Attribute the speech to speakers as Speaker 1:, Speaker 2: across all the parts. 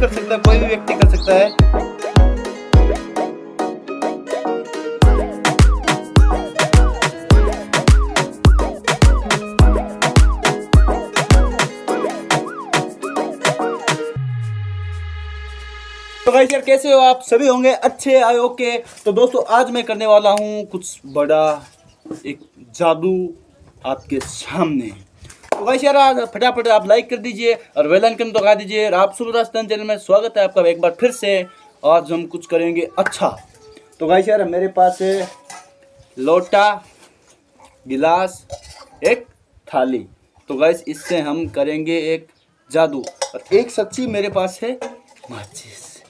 Speaker 1: भी कर सकता है, कोई भी व्यक्ति कर सकता है। तो गाइस यार, कैसे हो आप? सभी होंगे अच्छे, आए ओके। तो दोस्तों, आज मैं करने वाला हूँ कुछ बड़ा एक जादू आपके सामने। यार आज फटाफट आप लाइक कर दीजिए और वेल आइकन दबा दीजिए और आप सुबह चैनल में स्वागत है आपका एक बार फिर से। आज हम कुछ करेंगे अच्छा। तो गाइस यार, मेरे पास है लोटा, गिलास, एक थाली। तो गाइस इससे हम करेंगे एक जादू। और एक सच्ची मेरे पास है माचिस।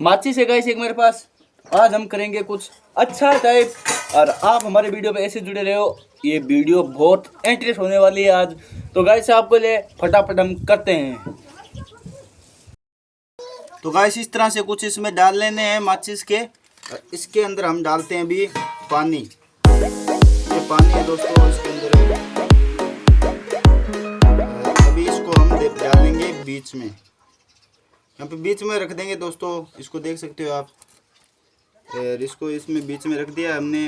Speaker 1: माचिस है गाइस एक मेरे पास। आज हम करेंगे कुछ अच्छा टाइप और आप हमारे वीडियो पे ऐसे जुड़े रहे। हो ये वीडियो बहुत इंटरेस्ट होने वाली है आज। तो गाइस आपको ले फटाफट हम करते हैं। तो गाइस इस तरह से कुछ इसमें डाल लेने हैं माचिस के। इसके अंदर हम डालते हैं अभी पानी। ये पानी है दोस्तों, इसके अंदर अभी इसको हम डालेंगे बीच में। यहाँ पे बीच में रख देंगे दोस्तों, इसको देख सकते हो आप। इसको इसमें बीच में रख दिया, हमने।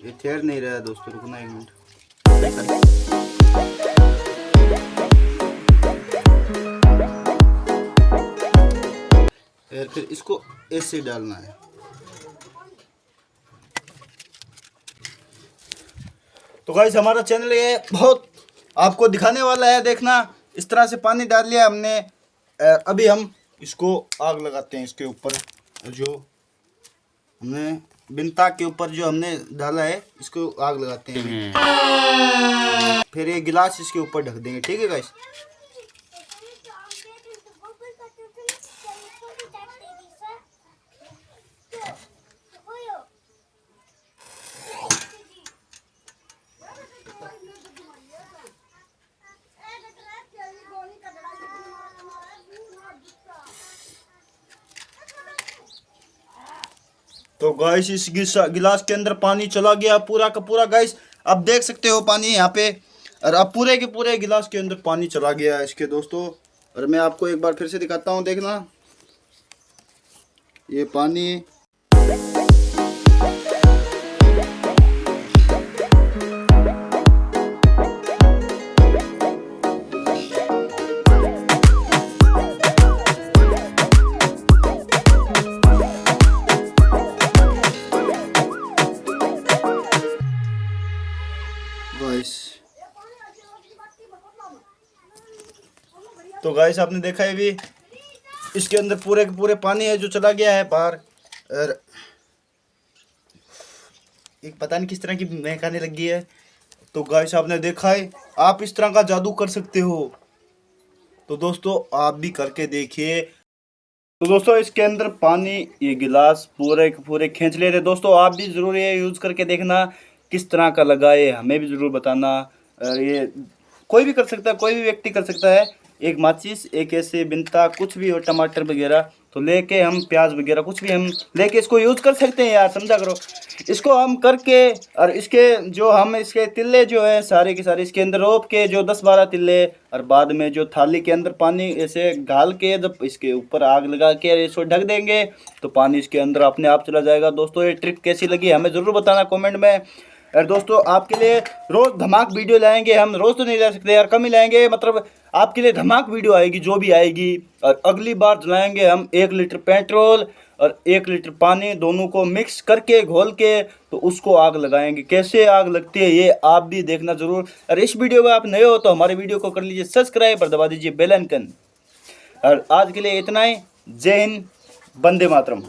Speaker 1: ये ठहर नहीं रहा दोस्तों, रुकना एक मिनट। और फिर इसको ऐसे डालना है। तो गाइस हमारा चैनल ये बहुत आपको दिखाने वाला है देखना। इस तरह से पानी डाल लिया हमने। अभी हम इसको आग लगाते हैं इसके ऊपर जो हमने बिनता के ऊपर जो हमने डाला है इसको आग लगाते हैं। फिर ये गिलास इसके ऊपर ढक देंगे ठीक है गाइस तो गाइस इस गिलास के अंदर पानी चला गया पूरा का पूरा गाइस अब देख सकते हो पानी यहाँ पे, और अब पूरे के पूरे गिलास के अंदर पानी चला गया इसके दोस्तों. और मैं आपको एक बार फिर से दिखाता हूँ, देखना. ये पानी तो गाइस आपने देखा है भी? इसके अंदर पूरे के पूरे पानी है जो चला गया है बाहर। और एक पता नहीं किस तरह की महक आने लगी है। तो गाइस आपने देखा है, आप इस तरह का जादू कर सकते हो। तो दोस्तों, आप भी करके देखिए। तो दोस्तों, इसके अंदर पानी, ये गिलास पूरे के पूरे खींच ले रहे दोस्तों, आप भी ज़रूर ये यूज़ करके देखना, किस तरह का लगा ये हमें भी ज़रूर बताना। ये कोई भी कर सकता है, कोई भी व्यक्ति कर सकता है एक माचिस, एक ऐसे बिनता, कुछ भी हो, टमाटर वगैरह तो लेके हम प्याज वगैरह, कुछ भी हम लेके इसको यूज़ कर सकते हैं यार, समझा करो? इसको हम करके, और इसके जो हम, इसके तिल्ले जो है, सारे के सारे, इसके अंदर रोप के जो दस बारह तिल्ले, और बाद में जो थाली के अंदर पानी ऐसे घाल के, जब इसके ऊपर आग लगा के इसको ढक देंगे तो पानी इसके अंदर अपने आप चला जाएगा। दोस्तों, ये ट्रिक कैसी लगी, हमें ज़रूर बताना कॉमेंट में। और दोस्तों, आपके लिए रोज़ धमाक वीडियो लाएँगे हम। रोज़ तो नहीं ला सकते यार, कम ही लाएँगे। मतलब आपके लिए धमाक वीडियो आएगी, जो भी आएगी। और अगली बार लाएँगे हम एक लीटर पेट्रोल और एक लीटर पानी दोनों को मिक्स करके, घोल के तो उसको आग लगाएँगे। कैसे आग लगती है, ये आप भी देखना ज़रूर। और इस वीडियो में आप नए हो तो हमारे वीडियो को कर लीजिए सब्सक्राइब और दबा दीजिए बेल आइकन। और आज के लिए इतना ही। जय हिंद बंदे मातरम।